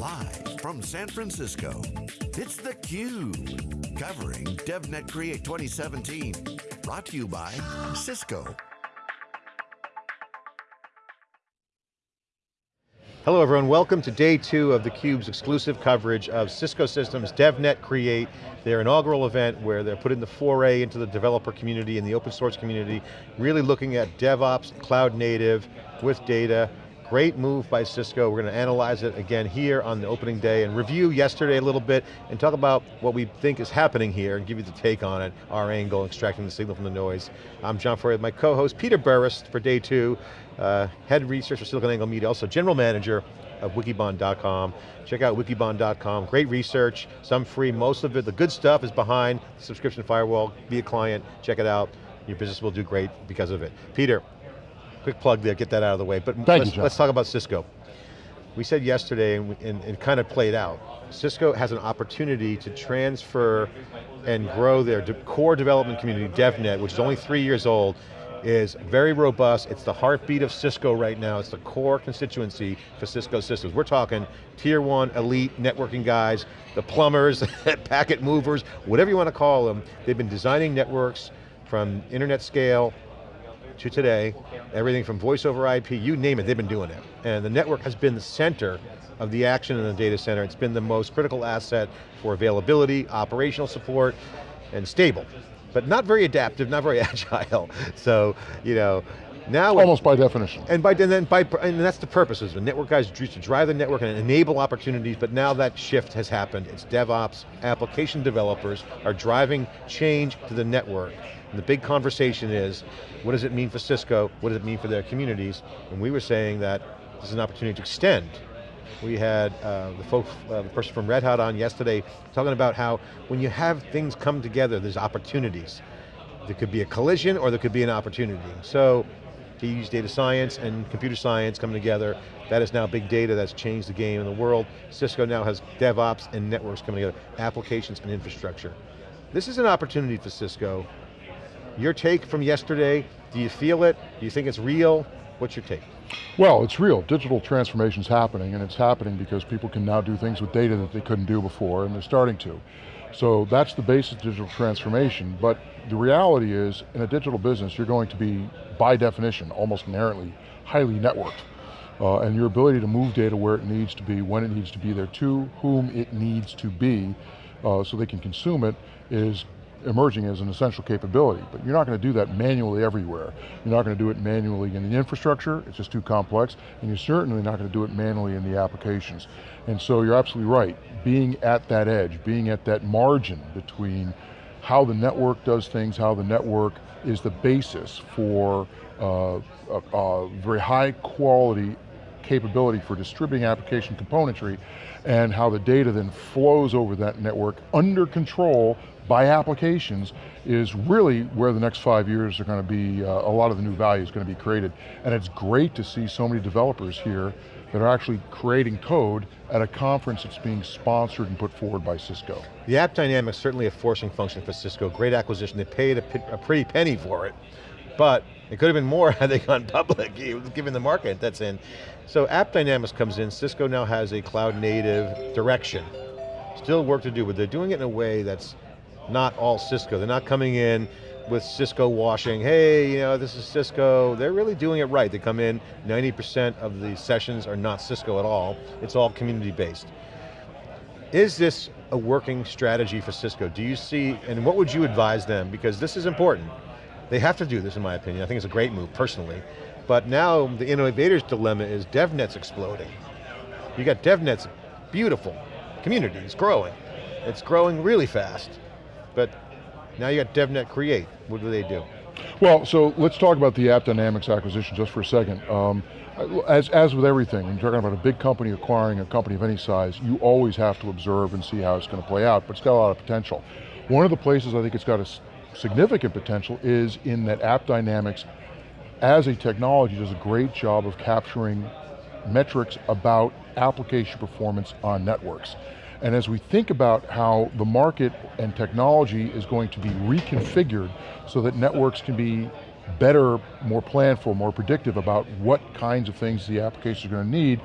Live from San Francisco, it's theCUBE. Covering DevNet Create 2017. Brought to you by Cisco. Hello everyone, welcome to day two of theCUBE's exclusive coverage of Cisco Systems DevNet Create, their inaugural event where they're putting the foray into the developer community and the open source community, really looking at DevOps, cloud native, with data, Great move by Cisco. We're going to analyze it again here on the opening day and review yesterday a little bit and talk about what we think is happening here and give you the take on it, our angle, extracting the signal from the noise. I'm John Furrier with my co-host Peter Burris for day two, uh, head researcher SiliconANGLE Media, also general manager of wikibon.com. Check out wikibon.com, great research, some free, most of it, the good stuff is behind the subscription firewall, be a client, check it out. Your business will do great because of it. Peter, quick plug there, get that out of the way. But let's, you, let's talk about Cisco. We said yesterday, and, and, and kind of played out, Cisco has an opportunity to transfer and grow their de core development community, DevNet, which is only three years old, is very robust. It's the heartbeat of Cisco right now. It's the core constituency for Cisco systems. We're talking tier one elite networking guys, the plumbers, packet movers, whatever you want to call them. They've been designing networks from internet scale to today, everything from voice over IP, you name it, they've been doing it. And the network has been the center of the action in the data center. It's been the most critical asset for availability, operational support, and stable. But not very adaptive, not very agile. So, you know, now almost by definition. And by and then by and that's the purpose. Is the network guys used to drive the network and enable opportunities, but now that shift has happened. It's DevOps, application developers are driving change to the network. And the big conversation is, what does it mean for Cisco? What does it mean for their communities? And we were saying that this is an opportunity to extend. We had uh, the folks, uh, the person from Red Hat on yesterday talking about how when you have things come together, there's opportunities. There could be a collision or there could be an opportunity. So to use data science and computer science coming together. That is now big data that's changed the game in the world. Cisco now has DevOps and networks coming together, applications and infrastructure. This is an opportunity for Cisco. Your take from yesterday, do you feel it? Do you think it's real? What's your take? Well, it's real. Digital transformation is happening, and it's happening because people can now do things with data that they couldn't do before, and they're starting to. So that's the basis of digital transformation, but the reality is, in a digital business, you're going to be, by definition, almost inherently, highly networked. Uh, and your ability to move data where it needs to be, when it needs to be there, to whom it needs to be, uh, so they can consume it, is emerging as an essential capability, but you're not going to do that manually everywhere. You're not going to do it manually in the infrastructure, it's just too complex, and you're certainly not going to do it manually in the applications. And so you're absolutely right, being at that edge, being at that margin between how the network does things, how the network is the basis for uh, a, a very high quality capability for distributing application componentry and how the data then flows over that network under control by applications is really where the next five years are going to be, uh, a lot of the new value is going to be created. And it's great to see so many developers here that are actually creating code at a conference that's being sponsored and put forward by Cisco. The app AppDynamics certainly a forcing function for Cisco, great acquisition, they paid a, a pretty penny for it, but it could have been more had they gone public, given the market that's in. So AppDynamics comes in, Cisco now has a cloud native direction. Still work to do, but they're doing it in a way that's not all Cisco. They're not coming in with Cisco washing, hey, you know, this is Cisco. They're really doing it right. They come in, 90% of the sessions are not Cisco at all. It's all community based. Is this a working strategy for Cisco? Do you see, and what would you advise them? Because this is important. They have to do this in my opinion. I think it's a great move personally. But now the innovator's dilemma is DevNet's exploding. You got DevNet's beautiful, community, it's growing. It's growing really fast. But now you got DevNet Create. What do they do? Well, so let's talk about the AppDynamics acquisition just for a second. Um, as, as with everything, when you're talking about a big company acquiring a company of any size, you always have to observe and see how it's going to play out, but it's got a lot of potential. One of the places I think it's got a significant potential is in that AppDynamics, as a technology, does a great job of capturing metrics about application performance on networks. And as we think about how the market and technology is going to be reconfigured so that networks can be better, more planned for, more predictive about what kinds of things the applications are going to need,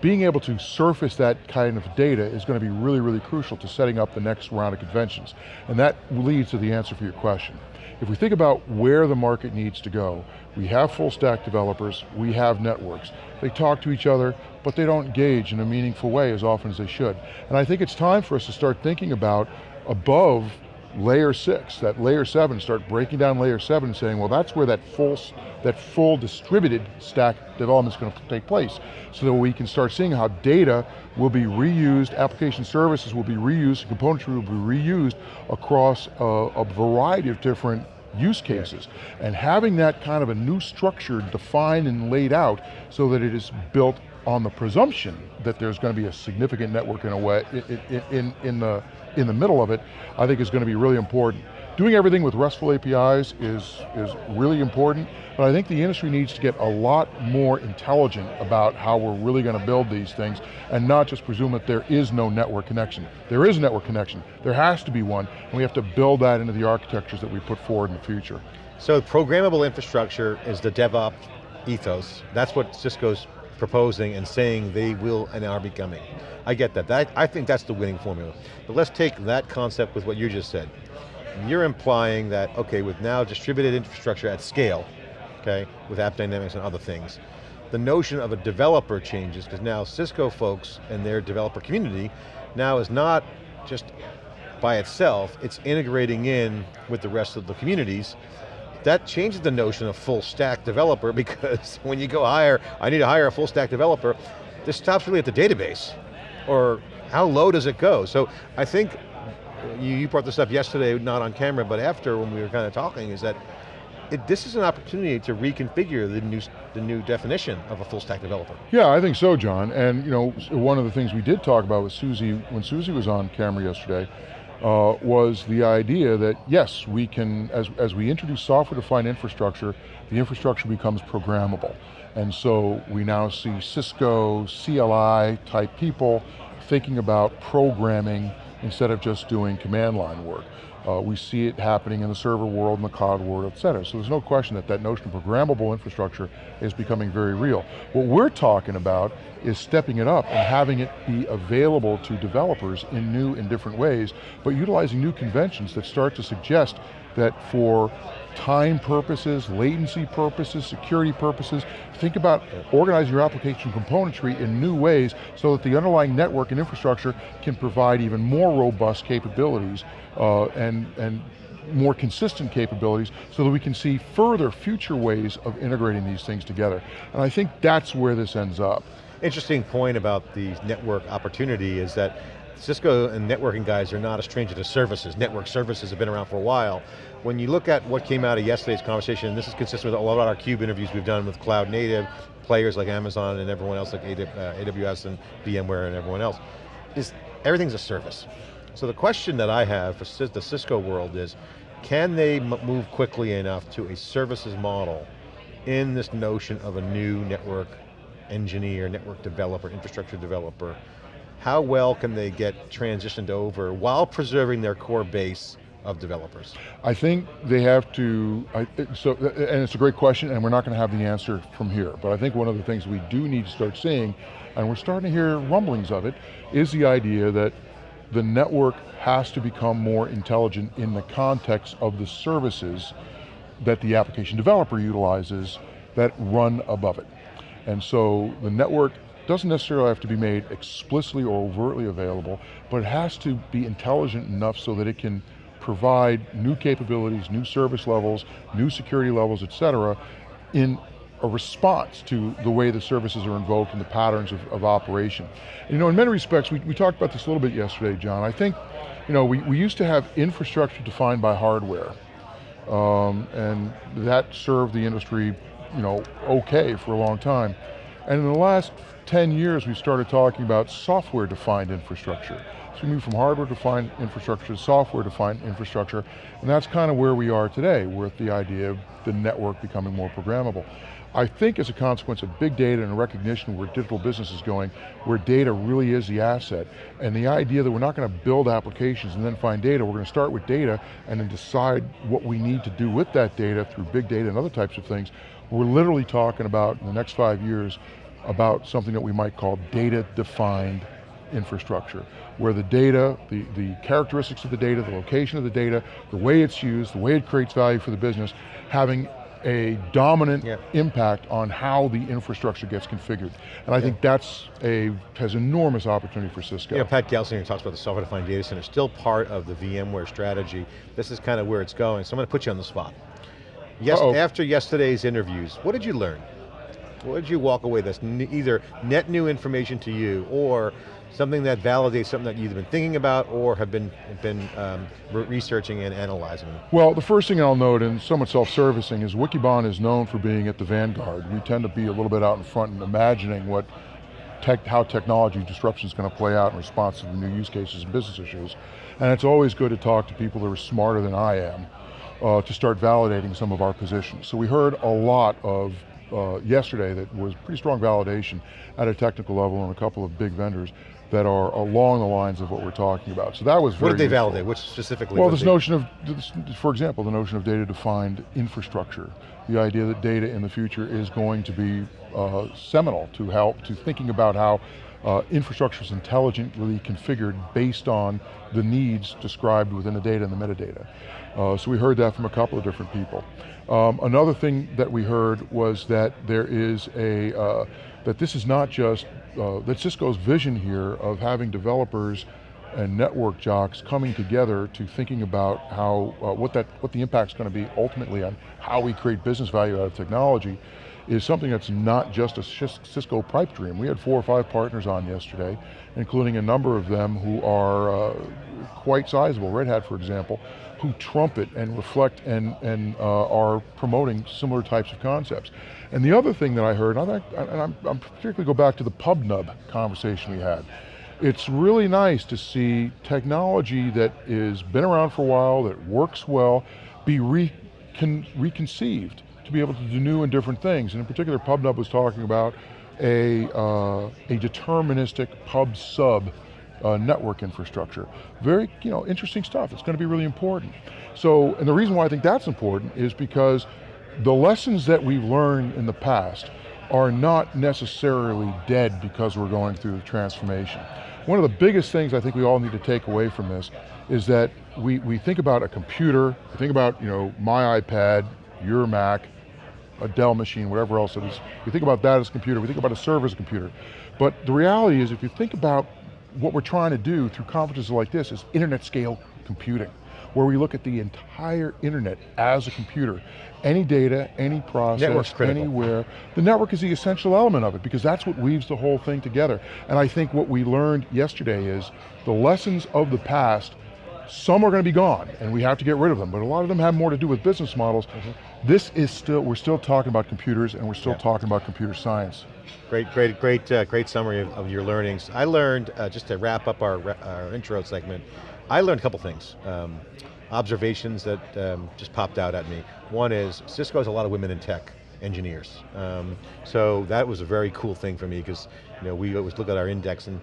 being able to surface that kind of data is going to be really, really crucial to setting up the next round of conventions. And that leads to the answer for your question. If we think about where the market needs to go, we have full stack developers, we have networks. They talk to each other, but they don't engage in a meaningful way as often as they should. And I think it's time for us to start thinking about above layer six, that layer seven, start breaking down layer seven saying, well that's where that full, that full distributed stack development is going to take place. So that we can start seeing how data will be reused, application services will be reused, componentry will be reused across a, a variety of different use cases. And having that kind of a new structure defined and laid out so that it is built on the presumption that there's going to be a significant network in a way, in, in, in, the, in the middle of it, I think is going to be really important. Doing everything with RESTful APIs is, is really important, but I think the industry needs to get a lot more intelligent about how we're really going to build these things and not just presume that there is no network connection. There is a network connection, there has to be one, and we have to build that into the architectures that we put forward in the future. So programmable infrastructure is the DevOps ethos. That's what Cisco's proposing and saying they will and are becoming. I get that. that. I think that's the winning formula. But let's take that concept with what you just said. You're implying that, okay, with now distributed infrastructure at scale, okay, with AppDynamics and other things, the notion of a developer changes because now Cisco folks and their developer community now is not just by itself, it's integrating in with the rest of the communities that changes the notion of full stack developer because when you go hire, I need to hire a full stack developer, this stops really at the database. Or how low does it go? So I think you, brought this up yesterday, not on camera, but after when we were kind of talking, is that it, this is an opportunity to reconfigure the new, the new definition of a full stack developer. Yeah, I think so, John. And you know, one of the things we did talk about with Susie, when Susie was on camera yesterday, uh, was the idea that yes, we can, as, as we introduce software-defined infrastructure, the infrastructure becomes programmable. And so we now see Cisco, CLI type people thinking about programming instead of just doing command line work. Uh, we see it happening in the server world, in the cloud world, et cetera. So there's no question that that notion of programmable infrastructure is becoming very real. What we're talking about is stepping it up and having it be available to developers in new and different ways, but utilizing new conventions that start to suggest that for time purposes, latency purposes, security purposes, think about organizing your application componentry in new ways so that the underlying network and infrastructure can provide even more robust capabilities uh, and, and more consistent capabilities so that we can see further future ways of integrating these things together. And I think that's where this ends up. Interesting point about the network opportunity is that Cisco and networking guys are not a stranger to services. Network services have been around for a while. When you look at what came out of yesterday's conversation, and this is consistent with a lot of our CUBE interviews we've done with cloud native players like Amazon and everyone else like AWS uh, and VMware and everyone else, is everything's a service. So the question that I have for the Cisco world is, can they move quickly enough to a services model in this notion of a new network engineer, network developer, infrastructure developer, how well can they get transitioned over while preserving their core base of developers? I think they have to, I, so, and it's a great question and we're not going to have the answer from here, but I think one of the things we do need to start seeing, and we're starting to hear rumblings of it, is the idea that the network has to become more intelligent in the context of the services that the application developer utilizes that run above it. And so the network doesn't necessarily have to be made explicitly or overtly available, but it has to be intelligent enough so that it can provide new capabilities, new service levels, new security levels, et cetera, in a response to the way the services are invoked and the patterns of, of operation. You know, in many respects, we, we talked about this a little bit yesterday, John. I think, you know, we, we used to have infrastructure defined by hardware, um, and that served the industry, you know, okay for a long time. And in the last 10 years, we started talking about software-defined infrastructure. So we moved from hardware-defined infrastructure to software-defined infrastructure, and that's kind of where we are today, with the idea of the network becoming more programmable. I think as a consequence of big data and a recognition where digital business is going, where data really is the asset, and the idea that we're not going to build applications and then find data, we're going to start with data and then decide what we need to do with that data through big data and other types of things, we're literally talking about in the next five years, about something that we might call data-defined infrastructure, where the data, the, the characteristics of the data, the location of the data, the way it's used, the way it creates value for the business, having a dominant yeah. impact on how the infrastructure gets configured. And I yeah. think that's a, has enormous opportunity for Cisco. Yeah, Pat Gelsinger talks about the software-defined data center, still part of the VMware strategy. This is kind of where it's going, so I'm going to put you on the spot. Yes, uh -oh. After yesterday's interviews, what did you learn? What did you walk away with? Either net new information to you or something that validates something that you've been thinking about or have been, been um, researching and analyzing? Well, the first thing I'll note, and somewhat self-servicing, is Wikibon is known for being at the vanguard. We tend to be a little bit out in front and imagining what tech, how technology disruption is going to play out in response to the new use cases and business issues. And it's always good to talk to people that are smarter than I am uh, to start validating some of our positions. So we heard a lot of uh, yesterday that was pretty strong validation at a technical level and a couple of big vendors that are along the lines of what we're talking about. So that was very What did they useful. validate? Which specifically? Well, this they... notion of, for example, the notion of data-defined infrastructure. The idea that data in the future is going to be uh, seminal to help, to thinking about how uh, infrastructure is intelligently configured based on the needs described within the data and the metadata. Uh, so we heard that from a couple of different people. Um, another thing that we heard was that there is a, uh, that this is not just, uh, that Cisco's vision here of having developers and network jocks coming together to thinking about how, uh, what, that, what the impact's going to be ultimately on how we create business value out of technology is something that's not just a Cisco pipe dream. We had four or five partners on yesterday, including a number of them who are uh, quite sizable, Red Hat for example, who trumpet and reflect and, and uh, are promoting similar types of concepts. And the other thing that I heard, and, I, I'm particularly go back to the PubNub conversation we had, it's really nice to see technology that has been around for a while, that works well, be recon, reconceived to be able to do new and different things. And in particular, PubNub was talking about a, uh, a deterministic pub sub uh, network infrastructure. Very, you know, interesting stuff. It's going to be really important. So, and the reason why I think that's important is because the lessons that we've learned in the past are not necessarily dead because we're going through the transformation. One of the biggest things I think we all need to take away from this is that we, we think about a computer, we think about you know, my iPad, your Mac, a Dell machine, whatever else it is. We think about that as a computer, we think about a server as a computer. But the reality is if you think about what we're trying to do through conferences like this is internet scale computing, where we look at the entire internet as a computer. Any data, any process, anywhere. The network is the essential element of it because that's what weaves the whole thing together. And I think what we learned yesterday is the lessons of the past some are going to be gone and we have to get rid of them, but a lot of them have more to do with business models. Mm -hmm. This is still, we're still talking about computers and we're still yeah. talking about computer science. Great, great, great, uh, great summary of, of, your learnings. I learned, uh, just to wrap up our, our intro segment, I learned a couple things. Um, observations that um, just popped out at me. One is, Cisco has a lot of women in tech engineers. Um, so that was a very cool thing for me because you know, we always look at our index and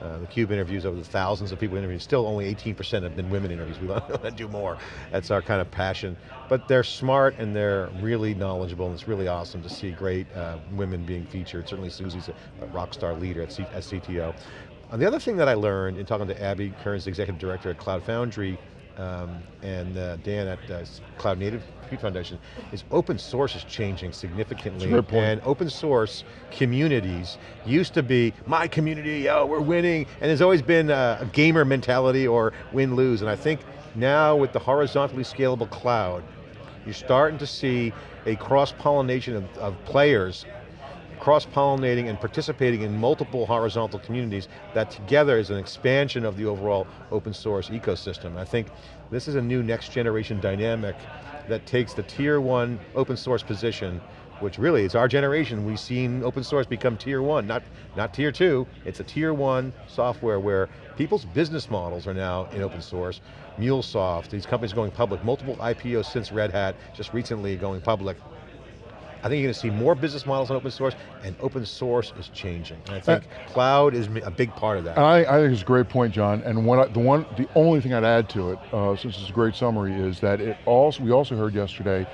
uh, the CUBE interviews over the thousands of people interviewed, still only 18% have been women interviews. We want to do more. That's our kind of passion. But they're smart and they're really knowledgeable and it's really awesome to see great uh, women being featured. Certainly Susie's a, a rock star leader at, C at CTO. And uh, the other thing that I learned in talking to Abby Kearns, the executive director at Cloud Foundry, um, and uh, Dan at uh, Cloud Native Compute Foundation, is open source is changing significantly. And open source communities used to be, my community, oh, we're winning, and there's always been a, a gamer mentality or win-lose, and I think now with the horizontally scalable cloud, you're starting to see a cross-pollination of, of players cross-pollinating and participating in multiple horizontal communities that together is an expansion of the overall open source ecosystem. I think this is a new next generation dynamic that takes the tier one open source position which really is our generation, we've seen open source become tier one, not, not tier two, it's a tier one software where people's business models are now in open source. MuleSoft, these companies going public, multiple IPOs since Red Hat, just recently going public. I think you're going to see more business models on open source, and open source is changing. And I think uh, cloud is a big part of that. I, I, think it's a great point, John. And one, the one, the only thing I'd add to it, uh, since it's a great summary, is that it also we also heard yesterday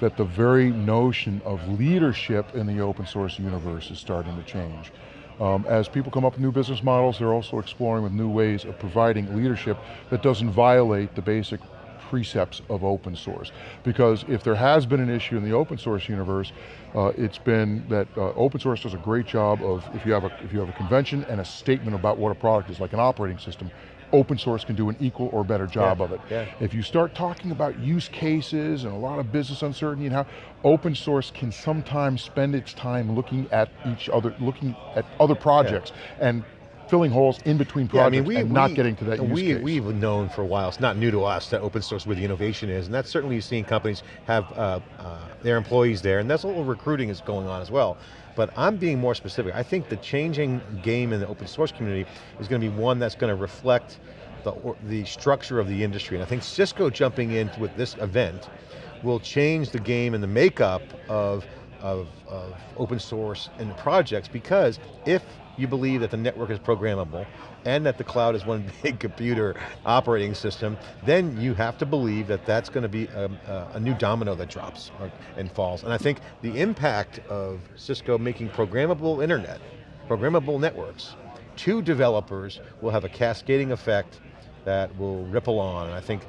that the very notion of leadership in the open source universe is starting to change. Um, as people come up with new business models, they're also exploring with new ways of providing leadership that doesn't violate the basic precepts of open source. Because if there has been an issue in the open source universe, uh, it's been that uh, open source does a great job of, if you, have a, if you have a convention and a statement about what a product is, like an operating system, open source can do an equal or better job yeah, of it. Yeah. If you start talking about use cases and a lot of business uncertainty and how open source can sometimes spend its time looking at each other, looking at other projects yeah. and filling holes in between projects yeah, I mean, we, and we, not getting to that use we, case. We've known for a while, it's not new to us that open source where the innovation is, and that's certainly you've seen companies have uh, uh, their employees there, and that's a little recruiting is going on as well. But I'm being more specific. I think the changing game in the open source community is going to be one that's going to reflect the, the structure of the industry. And I think Cisco jumping in with this event will change the game and the makeup of, of, of open source and projects because if you believe that the network is programmable and that the cloud is one big computer operating system, then you have to believe that that's going to be a, a, a new domino that drops and falls. And I think the impact of Cisco making programmable internet, programmable networks, to developers will have a cascading effect that will ripple on. And I think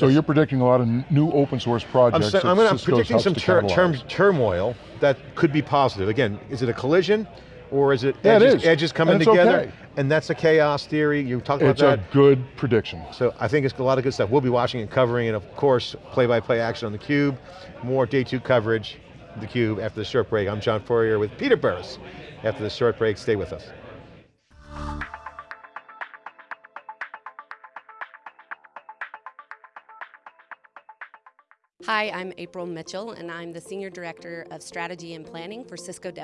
so you're predicting a lot of new open source projects. I'm, I'm, I'm predicting some term turmoil that could be positive. Again, is it a collision? Or is it yeah, edges, it is. edges coming and together? Okay. And that's a chaos theory, you talked about it's that. It's a good prediction. So I think it's a lot of good stuff. We'll be watching and covering and of course, play-by-play -play action on theCUBE. More day two coverage, theCUBE after the short break. I'm John Furrier with Peter Burris. After the short break, stay with us. Hi, I'm April Mitchell, and I'm the Senior Director of Strategy and Planning for Cisco DevNet.